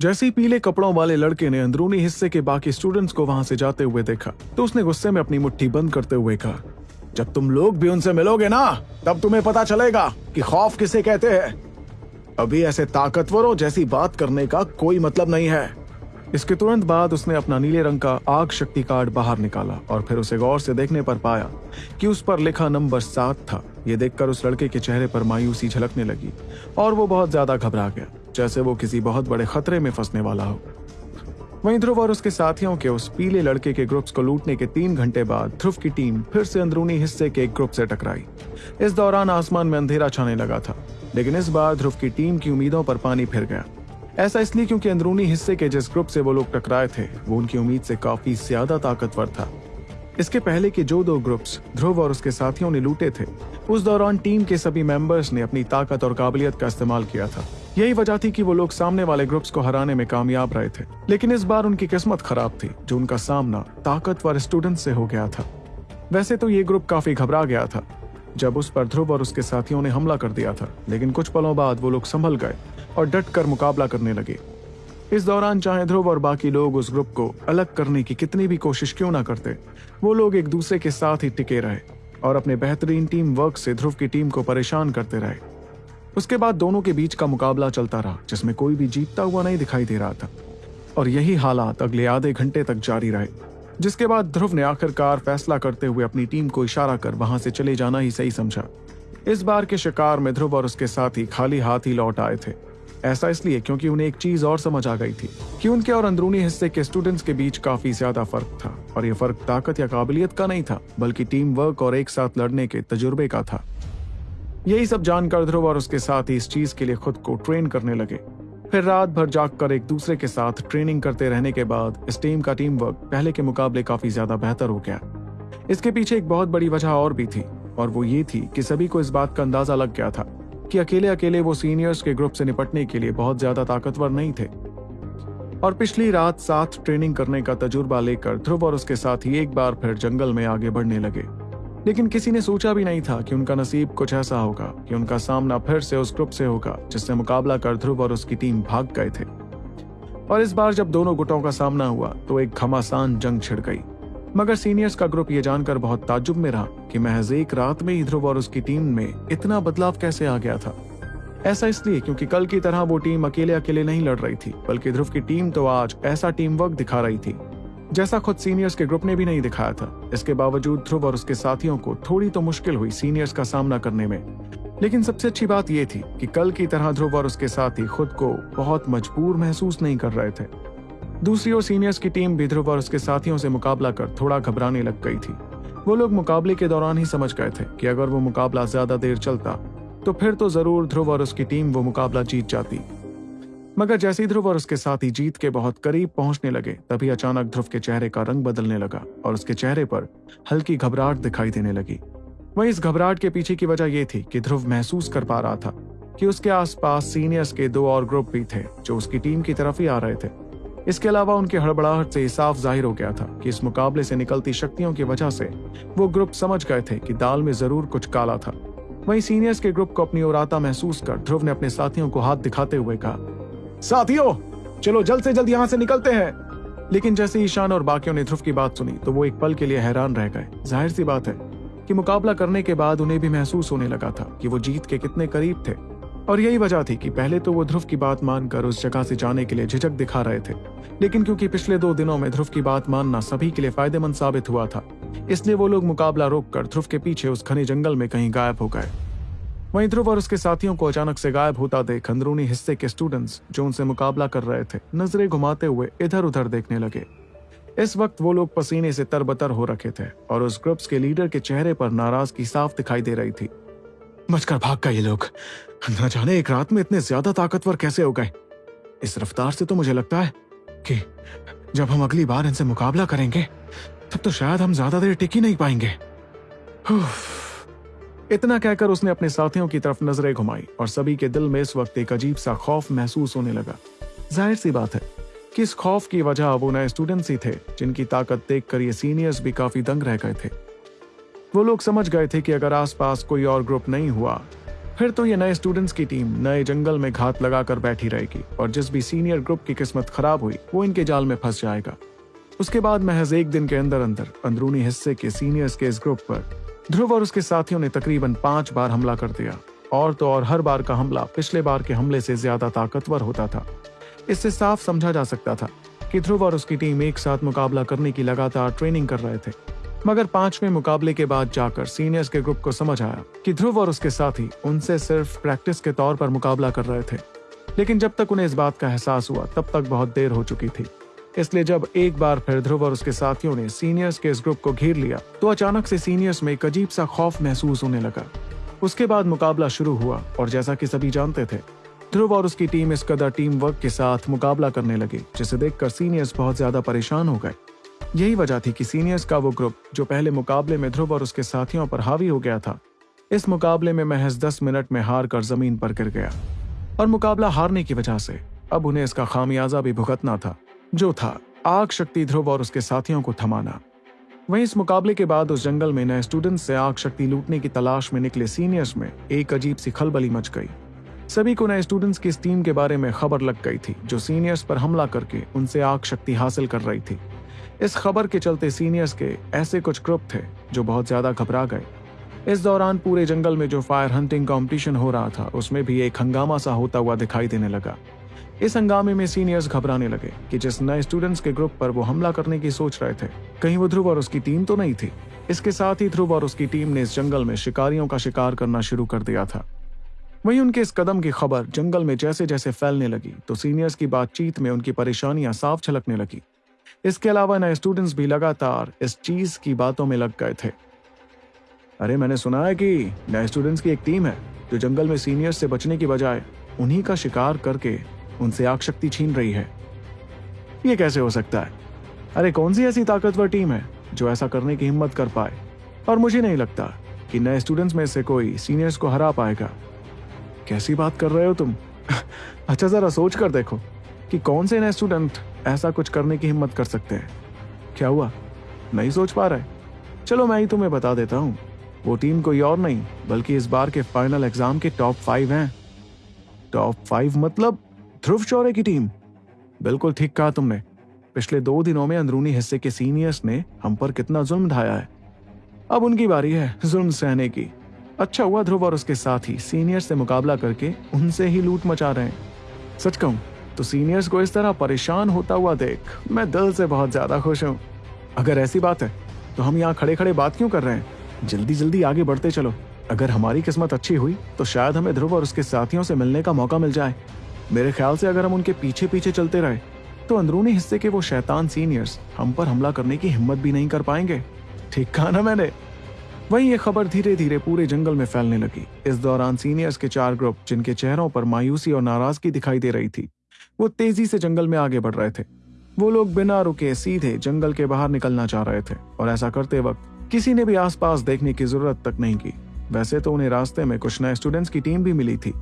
जैसे ही पीले कपड़ों वाले लड़के ने अंदरूनी हिस्से के बाकी स्टूडेंट्स को वहाँ से जाते हुए देखा तो उसने गुस्से में अपनी मुट्ठी बंद करते हुए कहा, जब तुम लोग भी उनसे मिलोगे ना, तब तुम्हें पता चलेगा कि खौफ किसे कहते हैं। अभी ऐसे ताकतवरों जैसी बात करने का कोई मतलब नहीं है। इसके तुरंत बाद उसने अपना नीले रंग का आग शक्ति कार्ड बाहर निकाला और फिर उसे गौर से देखने पर पाया कि उस पर लिखा नंबर सात था। ये देखकर उस लड़के के चेहरे पर मायूसी झलकने लगी और वो बहुत ज़्यादा घबरा गया। जैसे वो किसी बहुत बड़े खतरे में फंसने वाला हो। वहीं ध्रुव और उसके साथियों के उस पीले लड़के के ग्रुप्स को लूटने के तीन घंटे बाद ध्रुव की टीम फिर से अंदरूनी हिस्से के एक ग्रुप से टकराई। इस दौरान आसमान में अंधेरा छाने लगा था, लेकिन इस बार ध्रुव की टीम की उम्मीदों पर पानी फिर गया। ऐसा इसलिए क्योंकि अंदरूनी हिस्से के जिस ग्रुप से वो लोग टकराए थे, वो उनकी उम्मीद से काफ़ी ज़्यादा ताकतवर था। इसके पहले के जो दो ग्रुप्स ध्रुव और उसके साथियों ने लूटे थे, उस दौरान टीम के सभी मेंबर्स ने अपनी ताकत और काबिलियत का इस्तेमाल किया था। यही वजह थी कि वो लोग सामने वाले ग्रुप्स को हराने में कामयाब रहे थे। लेकिन इस बार उनकी किस्मत खराब थी, जो उनका सामना ताकतवर स्टूडेंट से हो गया था। वैसे तो ये ग्रुप काफ़ी घबरा गया था, जब उस पर ध्रुव और उसके साथियों ने हमला कर दिया था। लेकिन कुछ पलों बाद वो लोग संभल गए और डट कर मुकाबला करने लगे। इस दौरान चाहे ध्रुव और बाकी लोग उस ग्रुप को अलग करने की कितनी भी कोशिश क्यों ना करते, वो लोग एक दूसरे के साथ ही टिके रहे और अपने बेहतरीन टीम वर्क से ध्रुव की टीम को परेशान करते रहे। उसके बाद दोनों के बीच का मुकाबला चलता रहा, जिसमें कोई भी जीतता हुआ नहीं दिखाई दे रहा था। और यही हालात अगले आधे घंटे तक जारी रहे, जिसके बाद ध्रुव ने आखिरकार फैसला करते हुए अपनी टीम को इशारा कर वहाँ से चले जाना ही सही समझा। इस बार के शिकार में ध्रुव और उसके साथ खाली हाथ ही लौट आए थे। ऐसा इसलिए क्योंकि उन्हें एक चीज़ और समझ आ गई थी कि उनके और अंदरूनी हिस्से के स्टूडेंट्स के बीच काफ़ी ज़्यादा फ़र्क था, और ये फ़र्क ताकत या काबिलियत का नहीं था, बल्कि टीम वर्क और एक साथ लड़ने के तजुर्बे का था। यही सब जानकर ध्रुव और उसके साथ इस चीज़ के लिए खुद को ट्रेन करने लगे। फिर रात भर जागकर एक दूसरे के साथ ट्रेनिंग करते रहने के बाद इस टीम का टीम वर्क पहले के मुकाबले काफ़ी ज़्यादा बेहतर हो गया। इसके पीछे एक बहुत बड़ी वजह और भी थी, और वो ये थी कि सभी को इस बात का अंदाज़ा लग गया था कि अकेले अकेले वो सीनियर्स के ग्रुप से निपटने के लिए बहुत ज़्यादा ताकतवर नहीं थे। और पिछली रात साथ ट्रेनिंग करने का तजुर्बा लेकर ध्रुव और उसके साथ ही एक बार फिर जंगल में आगे बढ़ने लगे। लेकिन किसी ने सोचा भी नहीं था कि उनका नसीब कुछ ऐसा होगा, कि उनका सामना फिर से उस ग्रुप से होगा, जिससे मुकाबला कर ध्रुव और उसकी टीम भाग गए थे। और इस बार जब दोनों गुटों का सामना हुआ तो एक घमासान जंग छिड़ गई। मगर सीनियर्स का ग्रुप ये जानकर बहुत ताजुब में रहा कि महज एक रात में ही ध्रुव और उसकी टीम में इतना बदलाव कैसे आ गया था। ऐसा इसलिए क्योंकि कल की तरह वो टीम अकेले अकेले नहीं लड़ रही थी, बल्कि ध्रुव की टीम तो आज ऐसा टीम वर्क दिखा रही थी। जैसा खुद सीनियर्स के ग्रुप ने भी नहीं दिखाया था। इसके बावजूद ध्रुव और उसके साथियों को थोड़ी तो मुश्किल हुई सीनियर्स का सामना करने में। लेकिन सबसे अच्छी बात यह थी कि कल की तरह ध्रुव और उसके साथी खुद को बहुत मजबूर महसूस नहीं कर रहे थे। दूसरी ओर सीनियर्स की टीम भी ध्रुव और उसके साथियों से मुकाबला कर थोड़ा घबराने लग गई थी। वो लोग मुकाबले के दौरान ही समझ गए थे कि अगर वो मुकाबला ज़्यादा देर चलता तो फिर तो ज़रूर ध्रुव और उसकी टीम वो मुकाबला जीत जाती। मगर जैसे ही ध्रुव और उसके साथी जीत के बहुत करीब पहुँचने लगे, तभी अचानक ध्रुव के चेहरे का रंग बदलने लगा और उसके चेहरे पर हल्की घबराहट दिखाई देने लगी। वहीं इस घबराहट के पीछे की वजह यह थी कि ध्रुव महसूस कर पा रहा था कि उसके आसपास सीनियर्स के दो और ग्रुप भी थे, जो उसकी टीम की तरफ़ ही आ रहे थे। इसके अलावा उनकी हड़बड़ाहट से साफ़ ज़ाहिर हो गया था कि इस मुकाबले से निकलती शक्तियों की वजह से वो ग्रुप समझ गए थे कि दाल में ज़रूर कुछ काला था। वहीं सीनियर्स के ग्रुप को अपनी ओर आता महसूस कर ध्रुव ने अपने साथियों को हाथ दिखाते हुए कहा साथियों, चलो जल्द से जल्द यहाँ से निकलते हैं। लेकिन जैसे ईशान और बाकियों ने ध्रुव की बात सुनी तो वो एक पल के लिए हैरान रह गए। ज़ाहिर सी बात है कि मुकाबला करने के बाद उन्हें भी महसूस होने लगा था कि वो जीत के कितने करीब थे। और यही वजह थी कि पहले तो वो ध्रुव की बात मानकर उस जगह से जाने के लिए झिझक दिखा रहे थे। लेकिन क्योंकि पिछले दो दिनों में ध्रुव की बात मानना सभी के लिए फ़ायदेमंद साबित हुआ था, इसलिए वो लोग मुकाबला रोककर ध्रुव के पीछे उस घने जंगल में कहीं गायब हो गए। वहीं ध्रुव और उसके साथियों को अचानक से गायब होता देख अंदरूनी हिस्से के स्टूडेंट्स जो उनसे मुकाबला कर रहे थे, नज़रें घुमाते हुए इधर उधर देखने लगे। इस वक्त वो लोग पसीने से तरबतर हो रखे थे और उस ग्रुप्स के लीडर के चेहरे पर नाराज़गी साफ़ दिखाई दे रही थी। बचकर भाग गए ये लोग। न जाने एक रात में इतने ज़्यादा ताकतवर कैसे हो गए। इस रफ्तार से तो मुझे लगता है कि जब हम अगली बार इनसे मुकाबला करेंगे, तब तो शायद हम ज़्यादा देर टिक नहीं पाएँगे। इतना कहकर उसने अपने साथियों की तरफ़ नज़रें घुमाई और सभी के दिल में इस वक्त एक अजीब सा खौफ महसूस होने लगा। ज़ाहिर सी बात है कि इस खौफ की वजह वो नए स्टूडेंट्स ही थे, जिनकी ताकत देखकर ये सीनियर्स भी काफ़ी दंग रह गए थे। वो लोग समझ गए थे कि अगर आसपास कोई और ग्रुप नहीं हुआ, फिर तो ये नए स्टूडेंट्स की टीम नए जंगल में घात लगाकर बैठी रहेगी और जिस भी सीनियर ग्रुप की किस्मत खराब हुई, वो इनके जाल में फंस जाएगा। उसके बाद महज एक दिन के अंदर अंदर अंदरूनी हिस्से के सीनियर्स के इस ग्रुप पर ध्रुव और उसके साथियों ने तकरीबन पाँच बार हमला कर दिया। और तो और हर बार का हमला पिछले बार के हमले से ज़्यादा ताकतवर होता था। इससे साफ़ समझा जा सकता था कि ध्रुव और उसकी टीम एक साथ मुकाबला करने की लगातार ट्रेनिंग कर रहे थे। मगर पाँचवें मुकाबले के बाद जाकर सीनियर्स के ग्रुप को समझ आया कि ध्रुव और उसके साथी उनसे सिर्फ़ प्रैक्टिस के तौर पर मुकाबला कर रहे थे। लेकिन जब तक उन्हें इस बात का एहसास हुआ, तब तक बहुत देर हो चुकी थी। इसलिए जब एक बार फिर ध्रुव और उसके साथियों ने सीनियर्स के इस ग्रुप को घेर लिया तो अचानक से सीनियर्स में एक अजीब सा खौफ महसूस होने लगा। उसके बाद मुकाबला शुरू हुआ और जैसा कि सभी जानते थे, ध्रुव और उसकी टीम इस कदर टीम वर्क के साथ मुकाबला करने लगी, जिसे देखकर सीनियर्स बहुत ज़्यादा परेशान हो गए। यही वजह थी कि सीनियर्स का वो ग्रुप, जो पहले मुकाबले में ध्रुव और उसके साथियों पर हावी हो गया था, इस मुकाबले में महज दस मिनट में हार कर ज़मीन पर गिर गया। और मुकाबला हारने की वजह से, अब उन्हें इसका खामियाजा भी भुगतना था। जो था, आग शक्ति ध्रुव और उसके साथियों को थमाना। वहीं इस मुकाबले के बाद उस जंगल में नए स्टूडेंट्स से आग शक्ति लूटने की तलाश में निकले सीनियर्स में एक अजीब सी खलबली मच गई। सभी को नए स्टूडेंट्स की इस टीम के बारे में खबर लग गई थी, जो सीनियर्स पर हमला करके उनसे आग शक्ति हासिल कर रही थी। इस खबर के चलते सीनियर्स के ऐसे कुछ ग्रुप थे, जो बहुत ज़्यादा घबरा गए। इस दौरान पूरे जंगल में जो फायर हंटिंग कंपटीशन हो रहा था, उसमें भी एक हंगामा सा होता हुआ दिखाई देने लगा। इस हंगामे में सीनियर्स घबराने लगे कि जिस नए स्टूडेंट्स के ग्रुप पर वो हमला करने की सोच रहे थे, कहीं वो ध्रुव और उसकी टीम तो नहीं थी। इसके साथ ही ध्रुव और उसकी टीम ने इस जंगल में शिकारियों का शिकार करना शुरू कर दिया था। वहीं उनके इस कदम की खबर जंगल में जैसे जैसे फैलने लगी तो सीनियर्स की बातचीत में उनकी परेशानियाँ साफ़ छलकने लगी। इसके अलावा नए स्टूडेंट्स भी लगातार इस चीज़ की बातों में लग गए थे। अरे, मैंने सुना है कि नए स्टूडेंट्स की एक टीम है, जो जंगल में सीनियर्स से बचने की बजाय उन्हीं का शिकार करके उनसे आग शक्ति छीन रही है। ये कैसे हो सकता है? अरे, कौन सी ऐसी ताकतवर टीम है जो ऐसा करने की हिम्मत कर पाए? और मुझे नहीं लगता कि नए स्टूडेंट्स में से कोई सीनियर्स को हरा पाएगा। कैसी बात कर रहे हो तुम? अच्छा जरा सोच कर देखो कि कौन से नए स्टूडेंट ऐसा कुछ करने की हिम्मत कर सकते हैं। क्या हुआ? नहीं सोच पा रहे? चलो, मैं ही तुम्हें बता देता हूँ। वो टीम कोई और नहीं, बल्कि इस बार के फाइनल एग्ज़ाम के टॉप फाइव हैं। टॉप फाइव मतलब ध्रुव चौरे की टीम। बिल्कुल ठीक कहा तुमने। पिछले दो दिनों में अंदरूनी हिस्से के सीनियर्स ने हम पर कितना जुल्म ढाया है। अब उनकी बारी है जुल्म सहने की। अच्छा हुआ ध्रुव और उसके साथ ही सीनियर से मुकाबला करके उनसे ही लूट मचा रहे हैं। सच कहूँ तो सीनियर्स को इस तरह परेशान होता हुआ देख मैं दिल से बहुत ज़्यादा खुश हूँ। अगर ऐसी बात है तो हम यहाँ खड़े खड़े बात क्यों कर रहे हैं? जल्दी जल्दी आगे बढ़ते चलो। अगर हमारी किस्मत अच्छी हुई तो शायद हमें ध्रुव और उसके साथियों से मिलने का मौका मिल जाए। मेरे ख्याल से अगर हम उनके पीछे पीछे चलते रहे तो अंदरूनी हिस्से के वो शैतान सीनियर्स हम पर हमला करने की हिम्मत भी नहीं कर पाएँगे। ठीक कहा ना मैंने? वहीं ये खबर धीरे धीरे पूरे जंगल में फैलने लगी। इस दौरान सीनियर्स के चार ग्रुप जिनके चेहरों पर मायूसी और नाराज़गी दिखाई दे रही थी, वो तेज़ी से जंगल में आगे बढ़ रहे थे। वो लोग बिना रुके सीधे जंगल के बाहर निकलना चाह रहे थे, और ऐसा करते वक्त किसी ने भी आसपास देखने की ज़रूरत तक नहीं की। वैसे तो उन्हें रास्ते में कुछ नए स्टूडेंट्स की टीम भी मिली थी।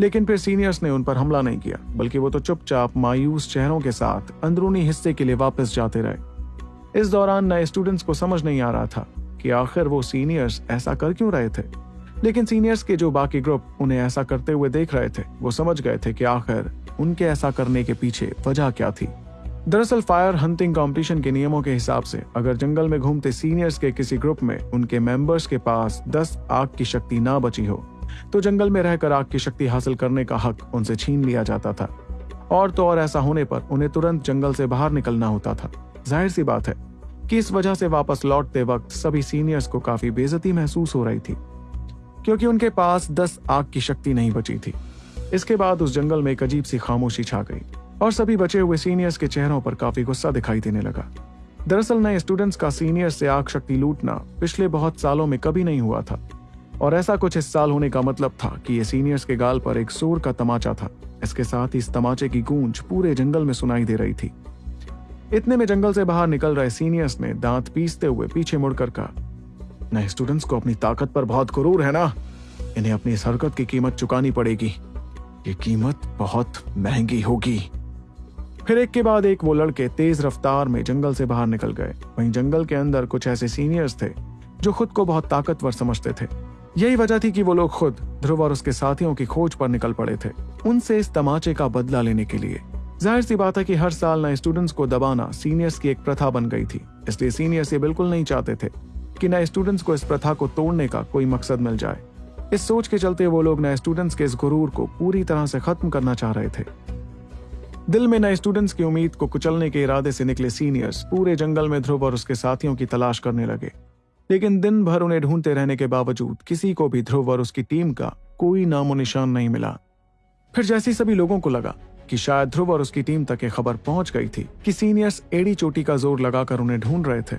लेकिन फिर सीनियर्स ने उन पर हमला नहीं किया, बल्कि वो तो चुपचाप मायूस चेहरों के साथ अंदरूनी हिस्से के लिए वापस जाते रहे। इस दौरान नए स्टूडेंट्स को समझ नहीं आ रहा था कि आखिर वो सीनियर्स ऐसा कर क्यों रहे थे। लेकिन सीनियर्स के जो बाकी ग्रुप उन्हें ऐसा करते हुए देख रहे थे, वो समझ गए थे कि आखिर उनके ऐसा करने के पीछे वजह क्या थी। दरअसल फायर हंटिंग कंपटीशन के नियमों के हिसाब से, अगर जंगल में घूमते सीनियर्स के किसी ग्रुप में उनके मेंबर्स के पास 10 आग की शक्ति ना बची हो तो जंगल में रहकर आग की शक्ति हासिल करने का हक उनसे छीन लिया जाता था। और तो और ऐसा होने पर उन्हें तुरंत जंगल से बाहर निकलना होता था। ज़ाहिर सी बात है कि इस वजह से वापस लौटते वक्त सभी सीनियर्स को काफ़ी बेजती महसूस हो रही थी, क्योंकि उनके पास दस आग की शक्ति नहीं बची थी। इसके बाद उस जंगल में एक अजीब सी खामोशी छा गई और सभी बचे हुए सीनियर्स के चेहरों पर काफ़ी गुस्सा दिखाई देने लगा। दरअसल नए स्टूडेंट्स का सीनियर से आग शक्ति लूटना पिछले बहुत सालों में कभी नहीं हुआ था। और ऐसा कुछ इस साल होने का मतलब था कि ये सीनियर्स के गाल पर एक सूर का तमाचा था। इसके साथ ही इस तमाचे की गूंज पूरे जंगल में सुनाई दे रही थी। इतने में जंगल से बाहर निकल रहे सीनियर्स ने दांत पीसते हुए पीछे मुड़कर कहा नए स्टूडेंट्स को अपनी ताकत पर बहुत गुरूर है ना? इन्हें अपनी इस हरकत की कीमत चुकानी पड़ेगी। ये कीमत बहुत महँगी होगी। फिर एक के बाद एक वो लड़के तेज रफ्तार में जंगल से बाहर निकल गए। वहीं जंगल के अंदर कुछ ऐसे सीनियर्स थे, जो खुद को बहुत ताकतवर समझते थे। यही वजह थी कि वो लोग खुद ध्रुव और उसके साथियों की खोज पर निकल पड़े थे, उनसे इस तमाचे का बदला लेने के लिए। ज़ाहिर सी बात है कि हर साल नए स्टूडेंट्स को दबाना सीनियर्स की एक प्रथा बन गई थी, इसलिए सीनियर्स ये बिल्कुल नहीं चाहते थे कि नए स्टूडेंट्स को इस प्रथा को तोड़ने का कोई मकसद मिल जाए। इस सोच के चलते वो लोग नए स्टूडेंट्स के इस गुरूर को पूरी तरह से खत्म करना चाह रहे थे। दिल में नए स्टूडेंट्स की उम्मीद को कुचलने के इरादे से निकले सीनियर्स पूरे जंगल में ध्रुव और उसके साथियों की तलाश करने लगे। लेकिन दिन भर उन्हें ढूंढते रहने के बावजूद किसी को भी ध्रुव और उसकी टीम का कोई नामो निशान नहीं मिला। फिर जैसी सभी लोगों को लगा कि शायद ध्रुव और उसकी टीम तक ये खबर पहुँच गई थी कि सीनियर्स एड़ी चोटी का ज़ोर लगाकर उन्हें ढूंढ रहे थे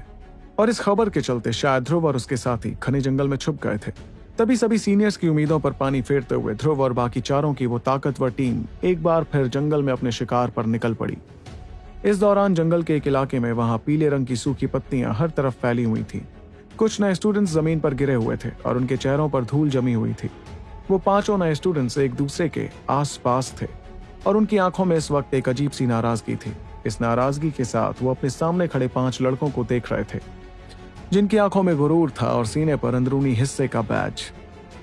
और इस खबर के चलते शायद ध्रुव और उसके साथी घने जंगल में छुप गए थे। तभी सभी सीनियर्स की उम्मीदों पर पानी फेरते हुए ध्रुव और बाकी चारों की वो ताकतवर टीम एक बार फिर जंगल में अपने शिकार पर निकल पड़ी। इस दौरान जंगल के एक इलाके में वहाँ पीले रंग की सूखी पत्तियाँ हर तरफ़ फैली हुई थी। कुछ नए स्टूडेंट्स ज़मीन पर गिरे हुए थे और उनके चेहरों पर धूल जमी हुई थी। वो पाँचों नए स्टूडेंट्स एक दूसरे के आस पास थे और उनकी आँखों में इस वक्त एक अजीब सी नाराज़गी थी। इस नाराज़गी के साथ वो अपने सामने खड़े पाँच लड़कों को देख रहे थे, जिनकी आँखों में गुरूर था और सीने पर अंदरूनी हिस्से का बैच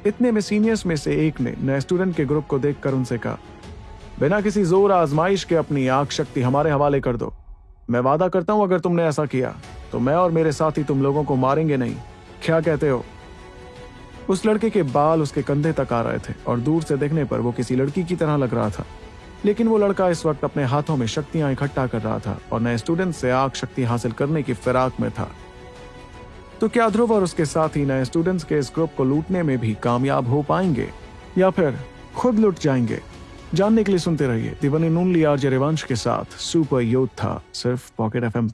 इतने में सीनियर्स में से एक ने नए स्टूडेंट के ग्रुप को देखकर उनसे कहा, बिना किसी ज़ोर आजमाइश के अपनी आँख शक्ति हमारे हवाले कर दो। मैं वादा करता हूँ, अगर तुमने ऐसा किया तो मैं और मेरे साथी तुम लोगों को मारेंगे नहीं। क्या कहते हो? उस लड़के के बाल उसके कंधे तक आ रहे थे और दूर से देखने पर वो किसी लड़की की तरह लग रहा था। लेकिन वो लड़का इस वक्त अपने हाथों में शक्तियाँ इकट्ठा कर रहा था और नए स्टूडेंट से आग शक्ति हासिल करने की फिराक में था। तो क्या ध्रुव और उसके साथ नए स्टूडेंट्स के इस ग्रुप को लूटने में भी कामयाब हो पाएँगे या फिर खुद लुट जाएँगे? जानने के लिए सुनते रहिए दिवन ओनली आर जरेवंश के साथ सुपर योद्धा सिर्फ़ पॉकेट एफएम